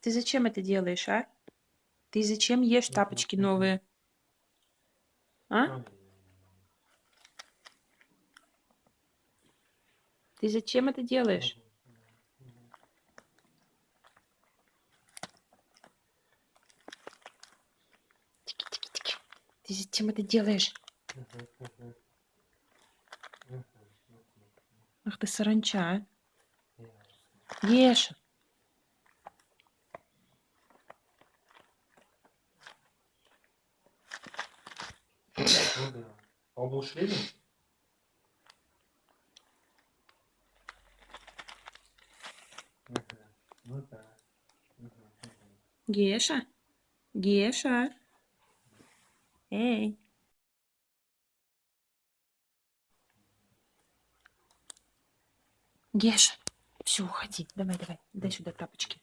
Ты зачем это делаешь, а? Ты зачем ешь тапочки новые? А? Ты зачем это делаешь? Тики-тики-тики. Ты зачем это делаешь? Ах ты саранча, а? Ешь. Ну. А он был шведом? Ну. Геша. Геша. Эй. Геша. Все, уходи. Давай, давай. Дай сюда тапочки.